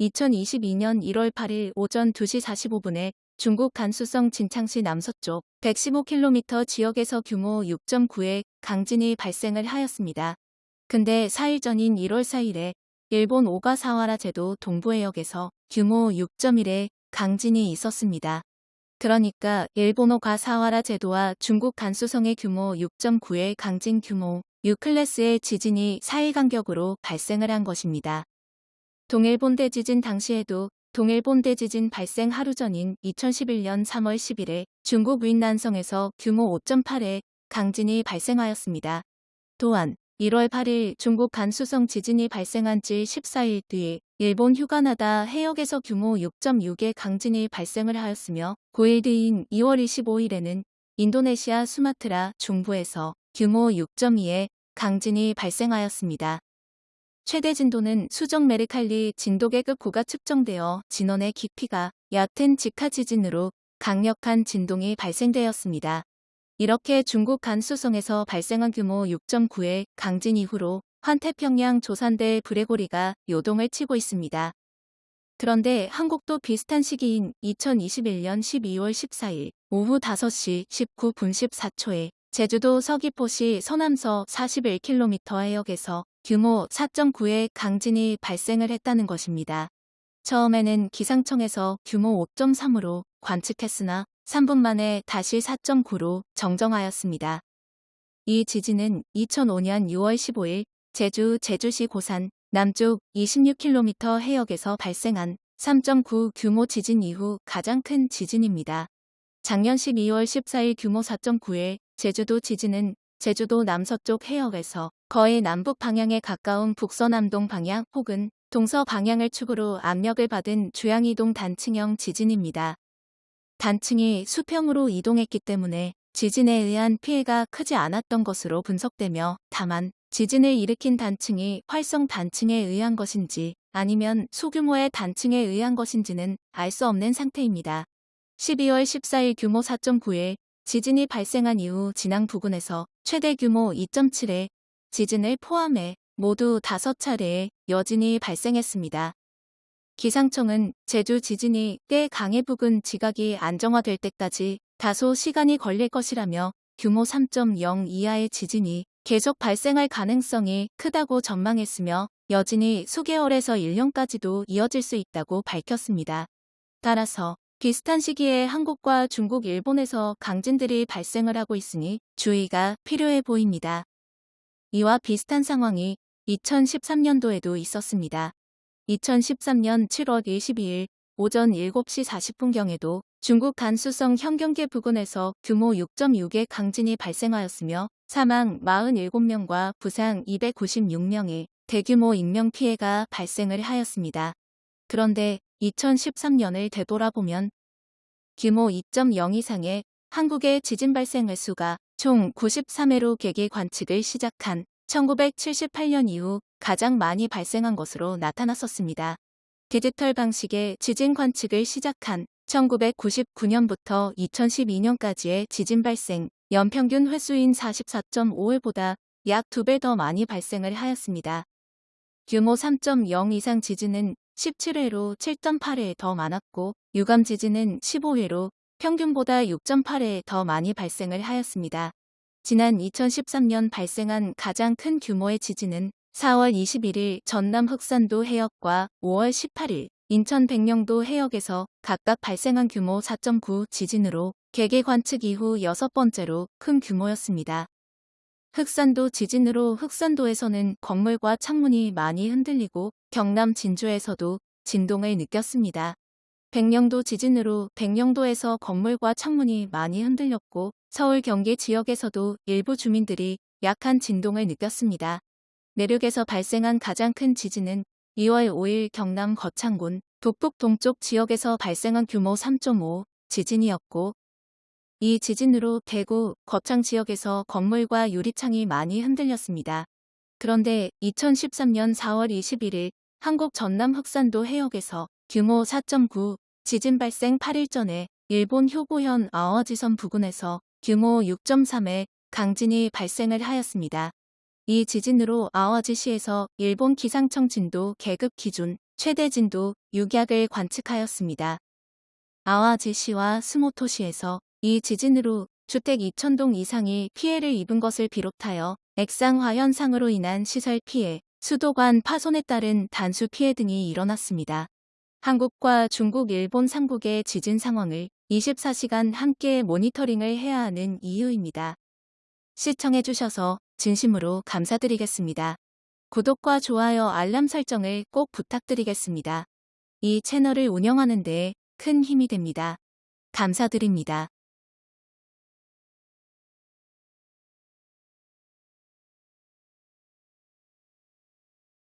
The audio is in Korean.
2022년 1월 8일 오전 2시 45분에 중국 간수성 진창시 남서쪽 115km 지역에서 규모 6.9의 강진이 발생을 하였습니다. 근데 4일 전인 1월 4일에 일본 오가사와라 제도 동부해역에서 규모 6.1의 강진이 있었습니다. 그러니까 일본 오가사와라 제도와 중국 간수성의 규모 6.9의 강진 규모 6클래스의 지진이 4일 간격으로 발생을 한 것입니다. 동일본 대 지진 당시에도 동일본 대 지진 발생 하루 전인 2011년 3월 10일에 중국 윈난성에서 규모 5.8의 강진이 발생하였습니다. 또한 1월 8일 중국 간수성 지진이 발생한 지 14일 뒤에 일본 휴가나다 해역에서 규모 6.6의 강진이 발생을 하였으며 9일 뒤인 2월 25일에는 인도네시아 수마트라 중부에서 규모 6.2의 강진이 발생하였습니다. 최대 진도는 수정 메르칼리 진도계급 고가 측정되어 진원의 깊이가 얕은 직하 지진으로 강력한 진동이 발생되었습니다. 이렇게 중국 간수성에서 발생한 규모 6.9의 강진 이후로 환태평양 조산대 브레고리가 요동을 치고 있습니다. 그런데 한국도 비슷한 시기인 2021년 12월 14일 오후 5시 19분 14초에 제주도 서귀포시 서남서 41km 해역에서 규모 4.9의 강진이 발생을 했다는 것입니다. 처음에는 기상청에서 규모 5.3으로 관측했으나 3분 만에 다시 4.9로 정정하였습니다. 이 지진은 2005년 6월 15일 제주 제주시 고산 남쪽 26km 해역에서 발생한 3.9 규모 지진 이후 가장 큰 지진입니다. 작년 12월 14일 규모 4.9의 제주도 지진은 제주도 남서쪽 해역에서 거의 남북 방향에 가까운 북서남동 방향 혹은 동서 방향을 축으로 압력을 받은 주양이동 단층형 지진입니다. 단층이 수평으로 이동했기 때문에 지진에 의한 피해가 크지 않았던 것으로 분석되며 다만 지진을 일으킨 단층이 활성 단층에 의한 것인지 아니면 소규모의 단층에 의한 것인지는 알 수 없는 상태입니다. 12월 14일 규모 4.9의 지진이 발생한 이후 진앙 부근에서 최대 규모 2.7의 지진을 포함해 모두 5차례의 여진이 발생했습니다. 기상청은 제주 지진이 꽤 강해 부근 지각이 안정화될 때까지 다소 시간이 걸릴 것이라며 규모 3.0 이하의 지진이 계속 발생할 가능성이 크다고 전망했으며 여진이 수개월에서 1년까지도 이어질 수 있다고 밝혔습니다. 따라서 비슷한 시기에 한국과 중국, 일본에서 강진들이 발생을 하고 있으니 주의가 필요해 보입니다. 이와 비슷한 상황이 2013년도에도 있었습니다. 2013년 7월 22일 오전 7시 40분경에도 중국 간수성 현경계 부근에서 규모 6.6의 강진이 발생하였으며 사망 47명과 부상 296명의 대규모 인명피해가 발생을 하였습니다. 그런데 2013년을 되돌아보면 규모 2.0 이상의 한국의 지진 발생 횟수가 총 93회로 계기 관측을 시작한 1978년 이후 가장 많이 발생한 것으로 나타났었습니다. 디지털 방식의 지진 관측을 시작한 1999년부터 2012년까지의 지진 발생 연평균 횟수인 44.5회보다 약 2배 더 많이 발생을 하였습니다. 규모 3.0 이상 지진은 17회로 7.8회 더 많았고 유감 지진은 15회로 평균보다 6.8회 더 많이 발생을 하였습니다. 지난 2013년 발생한 가장 큰 규모의 지진은 4월 21일 전남 흑산도 해역과 5월 18일 인천 백령도 해역에서 각각 발생한 규모 4.9 지진으로 개계 관측 이후 여섯 번째로 큰 규모였습니다. 흑산도 지진으로 흑산도에서는 건물과 창문이 많이 흔들리고 경남 진주에서도 진동을 느꼈습니다. 백령도 지진으로 백령도에서 건물과 창문이 많이 흔들렸고 서울 경기 지역에서도 일부 주민들이 약한 진동을 느꼈습니다. 내륙에서 발생한 가장 큰 지진은 2월 5일 경남 거창군 북북 동쪽 지역에서 발생한 규모 3.5 지진이었고 이 지진으로 대구, 거창 지역에서 건물과 유리창이 많이 흔들렸습니다. 그런데 2013년 4월 21일 한국 전남 흑산도 해역에서 규모 4.9 지진 발생 8일 전에 일본 효고현 아워지섬 부근에서 규모 6.3의 강진이 발생을 하였습니다. 이 지진으로 아와지시에서 일본 기상청 진도 계급 기준 최대 진도 6약을 관측하였습니다. 아와지시와 스모토시에서 이 지진으로 주택 2천동 이상이 피해를 입은 것을 비롯하여 액상화 현상으로 인한 시설 피해, 수도관 파손에 따른 단수 피해 등이 일어났습니다. 한국과 중국, 일본 삼국의 지진 상황을 24시간 함께 모니터링을 해야 하는 이유입니다. 시청해주셔서 진심으로 감사드리겠습니다. 구독과 좋아요 알람 설정을 꼭 부탁드리겠습니다. 이 채널을 운영하는 데 큰 힘이 됩니다. 감사드립니다.